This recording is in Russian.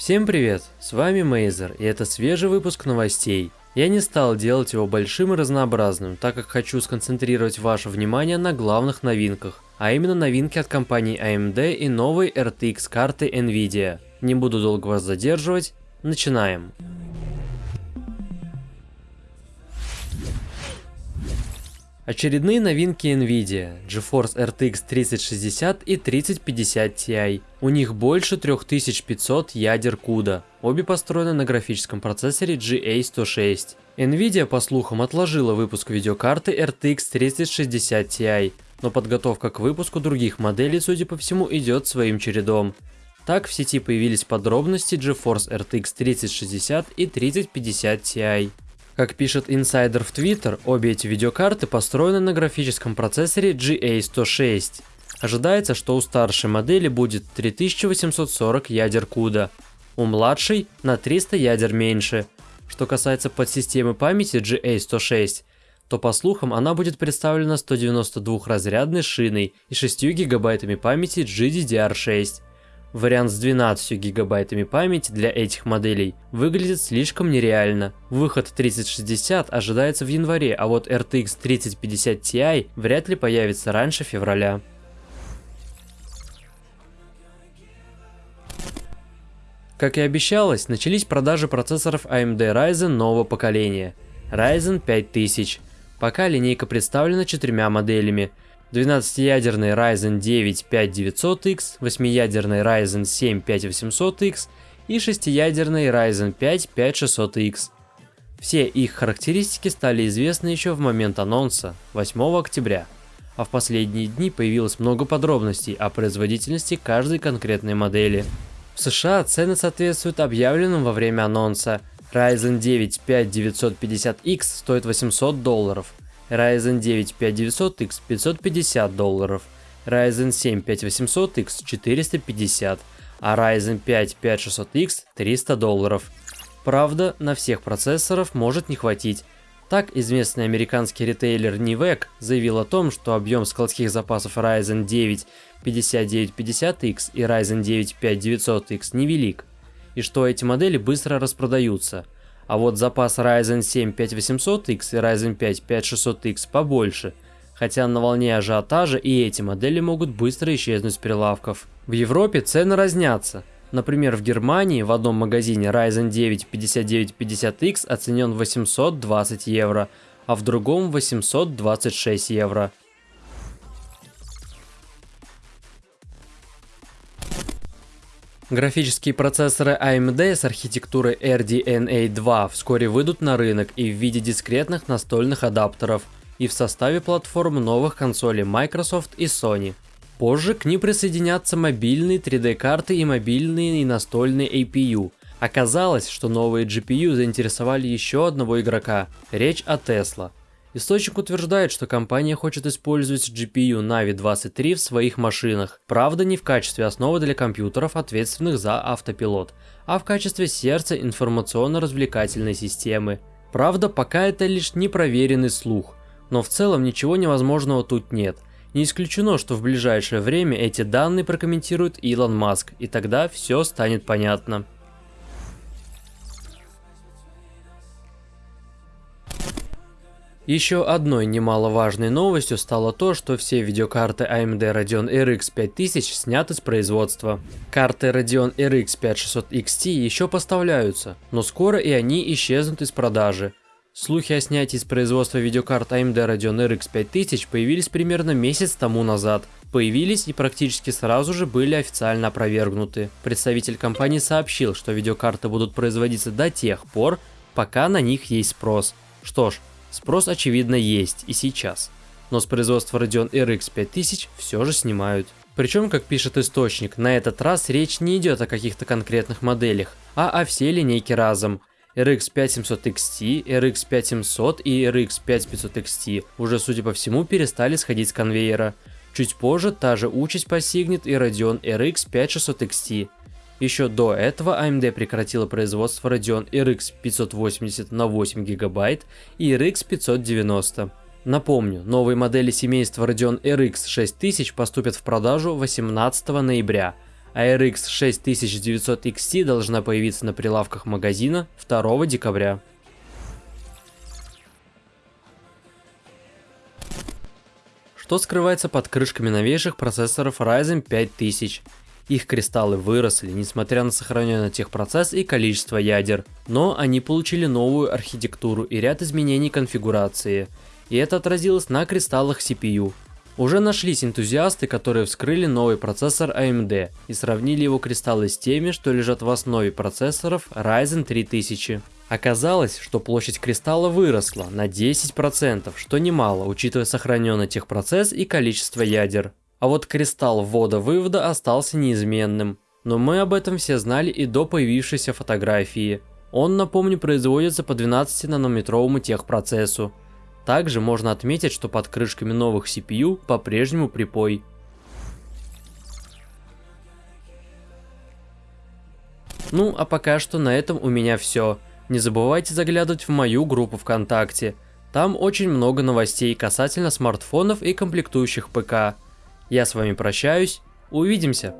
Всем привет, с вами Мейзер, и это свежий выпуск новостей. Я не стал делать его большим и разнообразным, так как хочу сконцентрировать ваше внимание на главных новинках, а именно новинки от компании AMD и новой RTX карты Nvidia. Не буду долго вас задерживать, начинаем. Очередные новинки Nvidia, GeForce RTX 3060 и 3050 Ti. У них больше 3500 ядер CUDA, обе построены на графическом процессоре GA106. Nvidia, по слухам, отложила выпуск видеокарты RTX 3060 Ti, но подготовка к выпуску других моделей, судя по всему, идет своим чередом. Так в сети появились подробности GeForce RTX 3060 и 3050 Ti. Как пишет инсайдер в Twitter, обе эти видеокарты построены на графическом процессоре GA106. Ожидается, что у старшей модели будет 3840 ядер CUDA, у младшей на 300 ядер меньше. Что касается подсистемы памяти GA106, то по слухам она будет представлена 192-разрядной шиной и 6 гигабайтами памяти GDDR6. Вариант с 12 гигабайтами памяти для этих моделей выглядит слишком нереально. Выход 3060 ожидается в январе, а вот RTX 3050 Ti вряд ли появится раньше февраля. Как и обещалось, начались продажи процессоров AMD Ryzen нового поколения. Ryzen 5000. Пока линейка представлена четырьмя моделями – 12-ядерный Ryzen 9 5900X, 8-ядерный Ryzen 7 5800X и 6-ядерный Ryzen 5 5600X. Все их характеристики стали известны еще в момент анонса, 8 октября, а в последние дни появилось много подробностей о производительности каждой конкретной модели. В США цены соответствуют объявленным во время анонса. Ryzen 9 5950X стоит 800 долларов, Ryzen 9 5900X 550 долларов, Ryzen 7 5800X 450, а Ryzen 5 5600X 300 долларов. Правда, на всех процессоров может не хватить. Так, известный американский ритейлер Nivec заявил о том, что объем складских запасов Ryzen 9 5950X и Ryzen 9 5900X невелик, и что эти модели быстро распродаются – а вот запас Ryzen 7 5800X и Ryzen 5 5600X побольше, хотя на волне ажиотажа и эти модели могут быстро исчезнуть с прилавков. В Европе цены разнятся. Например, в Германии в одном магазине Ryzen 9 5950X оценен 820 евро, а в другом 826 евро. Графические процессоры AMD с архитектурой RDNA 2 вскоре выйдут на рынок и в виде дискретных настольных адаптеров, и в составе платформ новых консолей Microsoft и Sony. Позже к ним присоединятся мобильные 3D-карты и мобильные и настольные APU. Оказалось, что новые GPU заинтересовали еще одного игрока. Речь о Tesla. Источник утверждает, что компания хочет использовать GPU Navi 23 в своих машинах, правда не в качестве основы для компьютеров, ответственных за автопилот, а в качестве сердца информационно-развлекательной системы. Правда, пока это лишь непроверенный слух, но в целом ничего невозможного тут нет. Не исключено, что в ближайшее время эти данные прокомментирует Илон Маск, и тогда все станет понятно. Еще одной немаловажной новостью стало то, что все видеокарты AMD Radeon RX 5000 сняты с производства. Карты Radeon RX 5600 XT еще поставляются, но скоро и они исчезнут из продажи. Слухи о снятии с производства видеокарт AMD Radeon RX 5000 появились примерно месяц тому назад. Появились и практически сразу же были официально опровергнуты. Представитель компании сообщил, что видеокарты будут производиться до тех пор, пока на них есть спрос. Что ж, Спрос, очевидно, есть и сейчас. Но с производства Radeon RX 5000 все же снимают. Причем, как пишет источник, на этот раз речь не идет о каких-то конкретных моделях, а о всей линейке разом. RX 5700 XT, RX 5700 и RX 5500 XT уже, судя по всему, перестали сходить с конвейера. Чуть позже та же участь постигнет и Radeon RX 5600 XT. Еще до этого AMD прекратила производство Radeon RX 580 на 8 ГБ и RX 590. Напомню, новые модели семейства Radeon RX 6000 поступят в продажу 18 ноября, а RX 6900 XT должна появиться на прилавках магазина 2 декабря. Что скрывается под крышками новейших процессоров Ryzen 5000? Их кристаллы выросли, несмотря на сохраненный техпроцесс и количество ядер. Но они получили новую архитектуру и ряд изменений конфигурации. И это отразилось на кристаллах CPU. Уже нашлись энтузиасты, которые вскрыли новый процессор AMD и сравнили его кристаллы с теми, что лежат в основе процессоров Ryzen 3000. Оказалось, что площадь кристалла выросла на 10%, что немало, учитывая сохраненный техпроцесс и количество ядер. А вот кристалл ввода-вывода остался неизменным. Но мы об этом все знали и до появившейся фотографии. Он, напомню, производится по 12-нанометровому техпроцессу. Также можно отметить, что под крышками новых CPU по-прежнему припой. Ну, а пока что на этом у меня все. Не забывайте заглядывать в мою группу ВКонтакте. Там очень много новостей касательно смартфонов и комплектующих ПК. Я с вами прощаюсь, увидимся.